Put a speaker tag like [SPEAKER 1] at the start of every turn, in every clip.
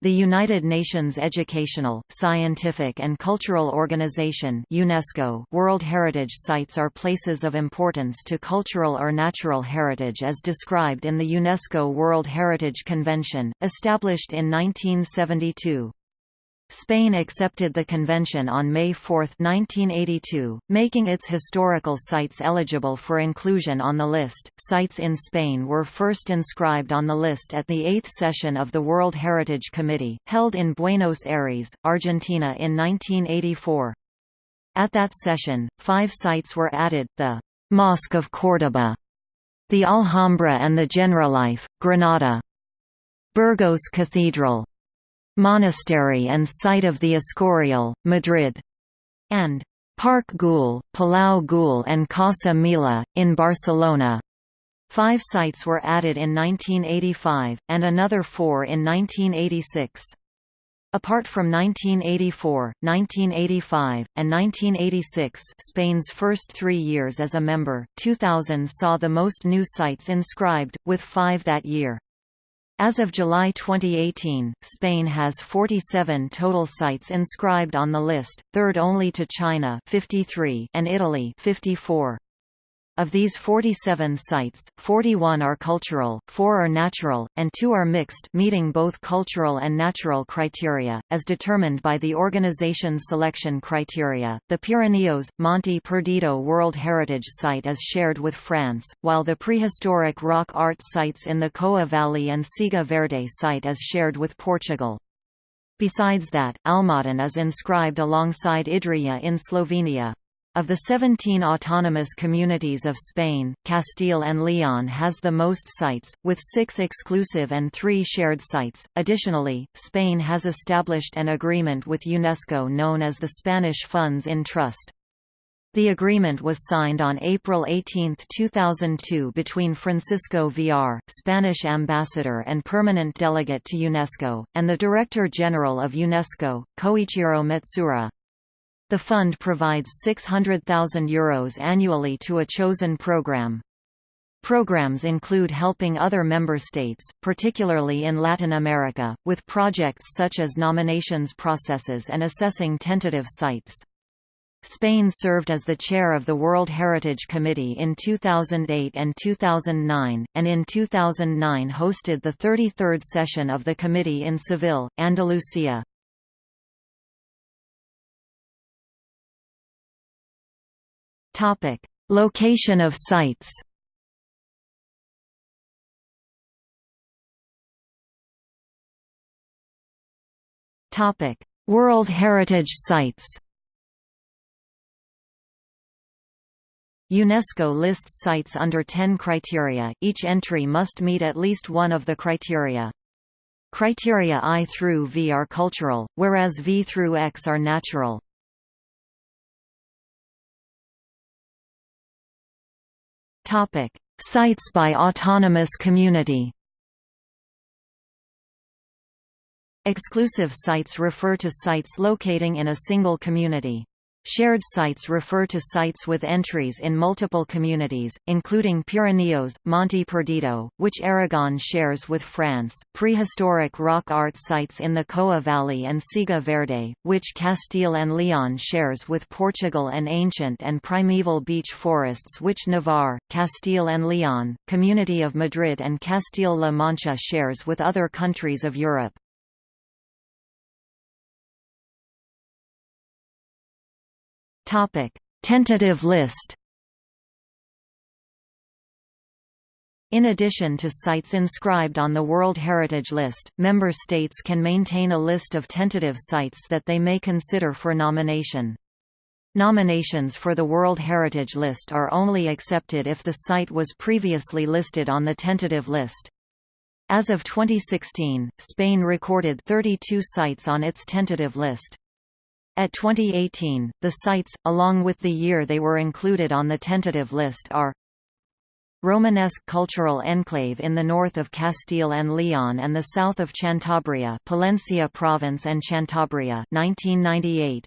[SPEAKER 1] The United Nations Educational, Scientific and Cultural Organization UNESCO World Heritage Sites are places of importance to cultural or natural heritage as described in the UNESCO World Heritage Convention, established in 1972. Spain accepted the convention on May 4, 1982, making its historical sites eligible for inclusion on the list. Sites in Spain were first inscribed on the list at the eighth session of the World Heritage Committee, held in Buenos Aires, Argentina in 1984. At that session, five sites were added, the Mosque of Córdoba, the Alhambra and the Generalife, Granada, Burgos Cathedral, Monastery and site of the Escorial, Madrid, and Parc Güell, Palau Güell and Casa Milà, in Barcelona. Five sites were added in 1985, and another four in 1986. Apart from 1984, 1985, and 1986 Spain's first three years as a member, 2000 saw the most new sites inscribed, with five that year. As of July 2018, Spain has 47 total sites inscribed on the list, third only to China 53 and Italy 54. Of these 47 sites, 41 are cultural, 4 are natural, and 2 are mixed meeting both cultural and natural criteria, as determined by the organization's selection criteria. The Pirineos, Monte Perdido World Heritage Site is shared with France, while the prehistoric rock art sites in the Coa Valley and Siega Verde site is shared with Portugal. Besides that, Almaden is inscribed alongside Idrija in Slovenia. Of the 17 autonomous communities of Spain, Castile and Leon has the most sites, with six exclusive and three shared sites. Additionally, Spain has established an agreement with UNESCO known as the Spanish Funds in Trust. The agreement was signed on April 18, 2002 between Francisco Villar, Spanish ambassador and permanent delegate to UNESCO, and the Director General of UNESCO, Koichiro Matsuura. The fund provides €600,000 Euros annually to a chosen program. Programs include helping other member states, particularly in Latin America, with projects such as nominations processes and assessing tentative sites. Spain served as the chair of the World Heritage Committee in 2008 and 2009, and in 2009 hosted the 33rd session of the committee in Seville, Andalusia.
[SPEAKER 2] Topic: Location of sites. Topic: World Heritage Sites. UNESCO lists sites under 10 criteria, each entry must meet at least one of the criteria. Criteria I through V are cultural, whereas V through X are natural. Topic: Sites by autonomous community. Exclusive sites refer to sites locating in a single community. Shared sites refer to sites with entries in multiple communities, including Pirineos, Monte Perdido, which Aragon shares with France, prehistoric rock art sites in the Coa Valley and Siega Verde, which Castile and Leon shares with Portugal and ancient and primeval beech forests which Navarre, Castile and Leon, Community of Madrid and Castile-La Mancha shares with other countries of Europe.
[SPEAKER 1] Tentative list. In addition to sites inscribed on the World Heritage List, member states can maintain a list of tentative sites that they may consider for nomination. Nominations for the World Heritage List are only accepted if the site was previously listed on the tentative list. As of 2016, Spain recorded 32 sites on its tentative list. At 2018, the sites, along with the year they were included on the tentative list are Romanesque cultural enclave in the north of Castile and Leon and the south of Cantabria Palencia province and Cantabria 1998.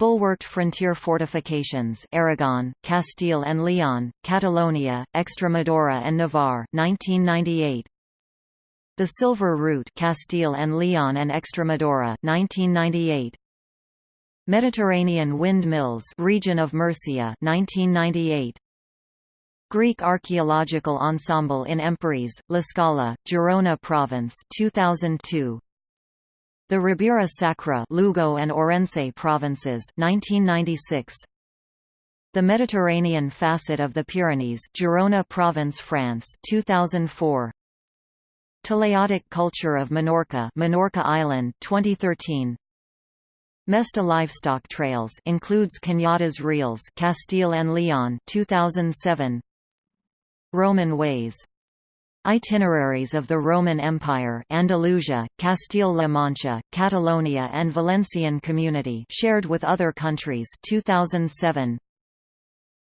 [SPEAKER 1] Bulwarked frontier fortifications Aragon, Castile and Leon, Catalonia, Extremadura and Navarre 1998. The Silver Route Castile and Leon and Extremadura 1998 Mediterranean Windmills Region of Murcia 1998 Greek Archaeological Ensemble in Empúries, La Scala, Girona Province 2002 The Ribera Sacra Lugo and Orense provinces 1996 The Mediterranean facet of the Pyrenees Girona Province France 2004 Talaiotic culture of Menorca Menorca Island 2013 Mesta livestock trails includes Cañadas Reales Castile and Leon 2007 Roman ways. Itineraries of the Roman Empire Andalusia, Castile-La Mancha, Catalonia and Valencian Community shared with other countries 2007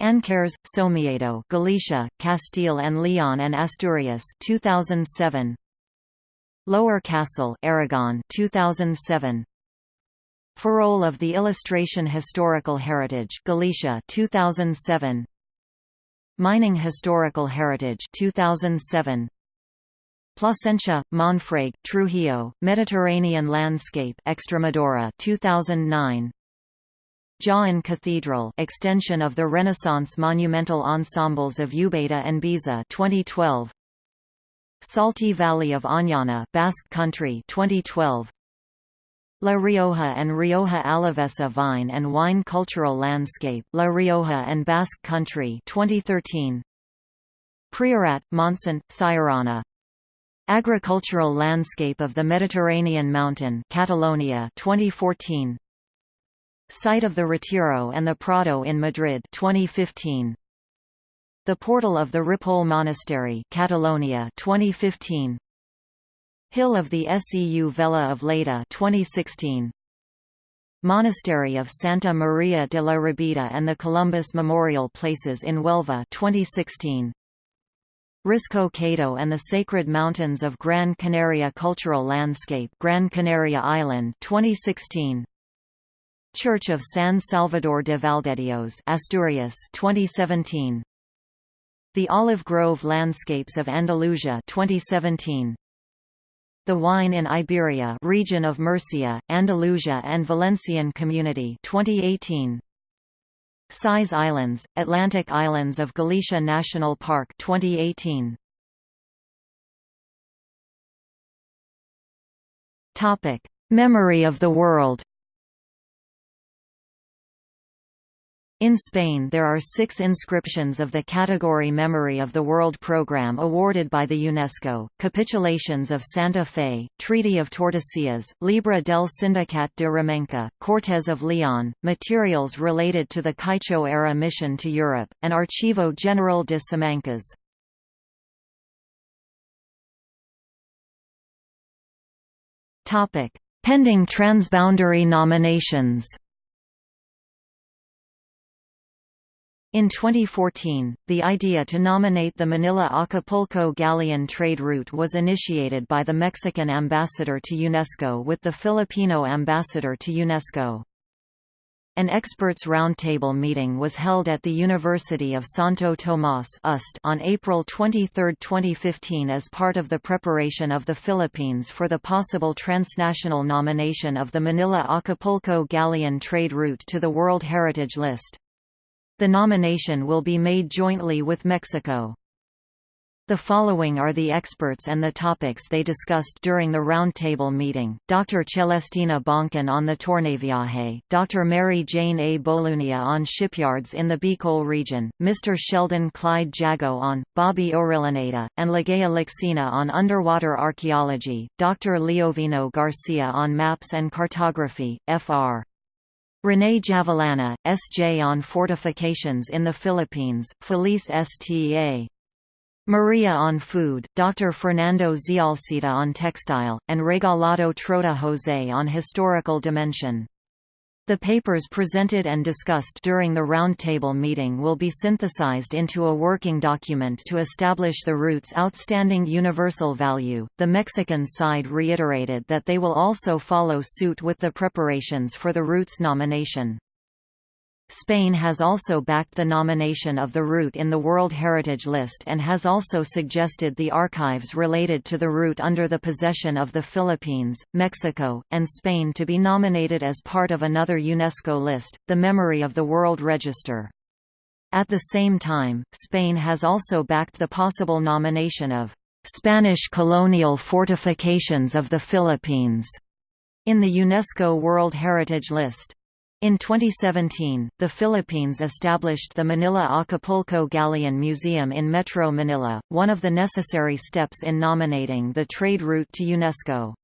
[SPEAKER 1] Ancares, Somiedo Galicia, Castile and Leon and Asturias 2007 Lower Castle Aragon 2007 Ferrol of the Illustration Historical Heritage Galicia 2007 Mining Historical Heritage 2007 Plasencia, Monfragüe, Trujillo, Mediterranean Landscape Extremadura 2009 Jaén Cathedral extension of the Renaissance monumental ensembles of Ubeda and Baeza 2012 Salty Valley of Añana Basque Country 2012 La Rioja and Rioja Alavesa Vine and Wine Cultural Landscape La Rioja and Basque Country 2013 Priorat, Montsant, Siurana Agricultural Landscape of the Mediterranean Mountain Catalonia 2014 Site of the Retiro and the Prado in Madrid 2015 the Portal of the Ripoll Monastery Catalonia 2015 Hill of the Seu Vella of Lleida 2016 Monastery of Santa Maria de la Rabida and the Columbus Memorial Places in Huelva 2016 Risco Caído and the Sacred Mountains of Gran Canaria Cultural Landscape Gran Canaria Island 2016 Church of San Salvador de Valdedios Asturias 2017 the Olive Grove Landscapes of Andalusia 2017. The Wine in Iberia region of Murcia, Andalusia and Valencian Community 2018. Cíes Islands, Atlantic Islands of Galicia National Park 2018. Topic: Memory of the World In Spain there are six inscriptions of the category Memory of the World program awarded by the UNESCO, Capitulations of Santa Fe, Treaty of Tordesillas, Libra del Sindicat de Remenca, Cortes of Leon, materials related to the Keichō-era mission to Europe, and Archivo General de Simancas. Pending transboundary nominations In 2014, the idea to nominate the Manila-Acapulco galleon trade route was initiated by the Mexican ambassador to UNESCO with the Filipino ambassador to UNESCO. An experts' roundtable meeting was held at the University of Santo Tomas on April 23, 2015 as part of the preparation of the Philippines for the possible transnational nomination of the Manila-Acapulco galleon trade route to the World Heritage List. The nomination will be made jointly with Mexico. The following are the experts and the topics they discussed during the roundtable meeting, Dr. Celestina Boncan on the Tornaviaje, Dr. Mary Jane A. Bolunia on shipyards in the Bicol region, Mr. Sheldon Clyde Jago-on, Bobby Orillaneda, and Ligaya Lacsina on underwater archaeology, Dr. Leovino Garcia on maps and cartography, Fr. René Javellana, S.J. on Fortifications in the Philippines, Felice S.T.A. Maria on Food, Dr. Fernando Zialcita on Textile, and Regalado Trota José on Historical Dimension. The papers presented and discussed during the roundtable meeting will be synthesized into a working document to establish the route's outstanding universal value. The Mexican side reiterated that they will also follow suit with the preparations for the route's nomination. Spain has also backed the nomination of the route in the World Heritage List and has also suggested the archives related to the route under the possession of the Philippines, Mexico, and Spain to be nominated as part of another UNESCO list, the Memory of the World Register. At the same time, Spain has also backed the possible nomination of Spanish colonial fortifications of the Philippines in the UNESCO World Heritage List. In 2017, the Philippines established the Manila Acapulco Galleon Museum in Metro Manila, one of the necessary steps in nominating the trade route to UNESCO.